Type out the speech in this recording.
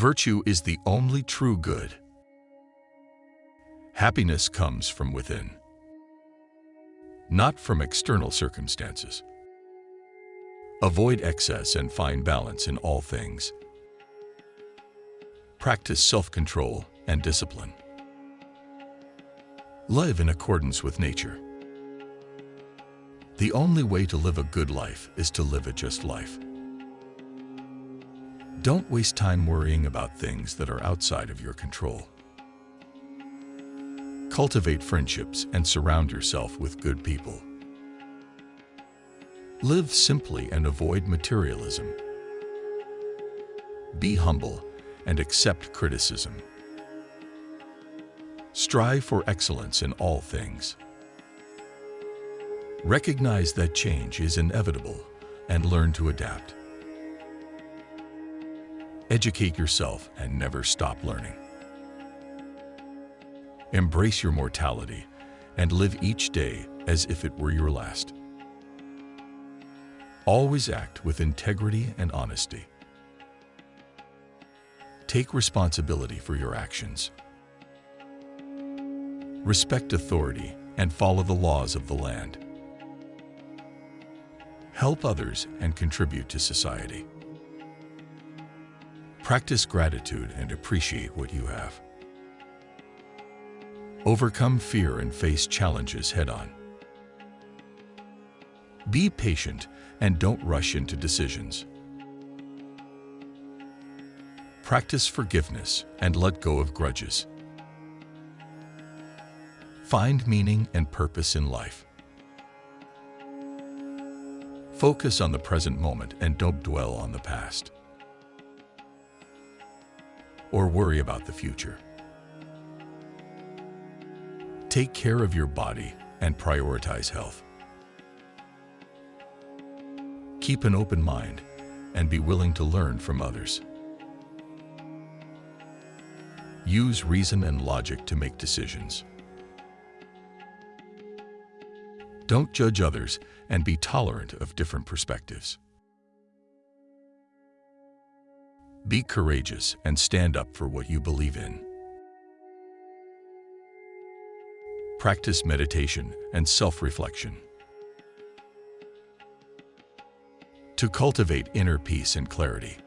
Virtue is the only true good. Happiness comes from within, not from external circumstances. Avoid excess and find balance in all things. Practice self-control and discipline. Live in accordance with nature. The only way to live a good life is to live a just life. Don't waste time worrying about things that are outside of your control. Cultivate friendships and surround yourself with good people. Live simply and avoid materialism. Be humble and accept criticism. Strive for excellence in all things. Recognize that change is inevitable and learn to adapt. Educate yourself and never stop learning. Embrace your mortality and live each day as if it were your last. Always act with integrity and honesty. Take responsibility for your actions. Respect authority and follow the laws of the land. Help others and contribute to society. Practice gratitude and appreciate what you have. Overcome fear and face challenges head-on. Be patient and don't rush into decisions. Practice forgiveness and let go of grudges. Find meaning and purpose in life. Focus on the present moment and don't dwell on the past. Or worry about the future. Take care of your body and prioritize health. Keep an open mind and be willing to learn from others. Use reason and logic to make decisions. Don't judge others and be tolerant of different perspectives. Be courageous and stand up for what you believe in. Practice meditation and self-reflection. To cultivate inner peace and clarity,